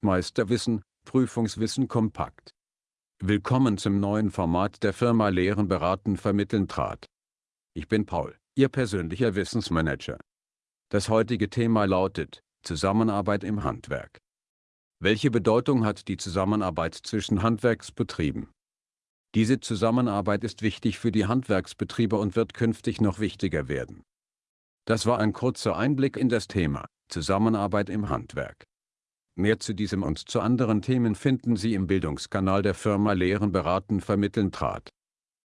Meisterwissen, Prüfungswissen kompakt. Willkommen zum neuen Format der Firma Lehren beraten vermitteln trat. Ich bin Paul, Ihr persönlicher Wissensmanager. Das heutige Thema lautet, Zusammenarbeit im Handwerk. Welche Bedeutung hat die Zusammenarbeit zwischen Handwerksbetrieben? Diese Zusammenarbeit ist wichtig für die Handwerksbetriebe und wird künftig noch wichtiger werden. Das war ein kurzer Einblick in das Thema, Zusammenarbeit im Handwerk. Mehr zu diesem und zu anderen Themen finden Sie im Bildungskanal der Firma Lehren beraten vermitteln trat.